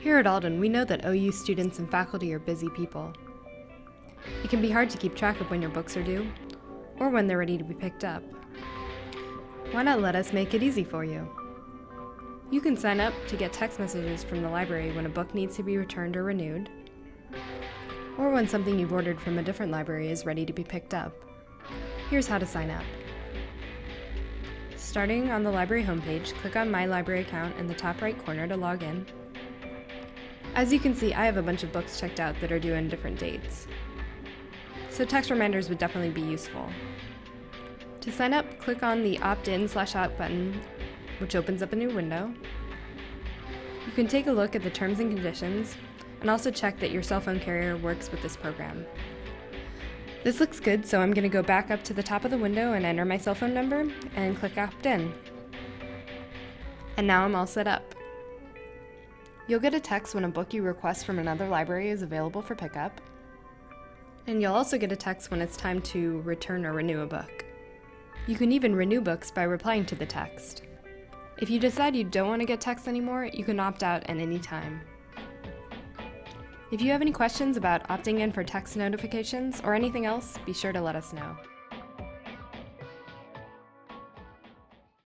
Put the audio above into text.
Here at Alden, we know that OU students and faculty are busy people. It can be hard to keep track of when your books are due, or when they're ready to be picked up. Why not let us make it easy for you? You can sign up to get text messages from the library when a book needs to be returned or renewed, or when something you've ordered from a different library is ready to be picked up. Here's how to sign up. Starting on the library homepage, click on My Library Account in the top right corner to log in. As you can see, I have a bunch of books checked out that are due on different dates. So text reminders would definitely be useful. To sign up, click on the opt-in slash out button, which opens up a new window. You can take a look at the terms and conditions, and also check that your cell phone carrier works with this program. This looks good, so I'm going to go back up to the top of the window and enter my cell phone number, and click opt-in. And now I'm all set up. You'll get a text when a book you request from another library is available for pickup. And you'll also get a text when it's time to return or renew a book. You can even renew books by replying to the text. If you decide you don't want to get text anymore, you can opt out at any time. If you have any questions about opting in for text notifications or anything else, be sure to let us know.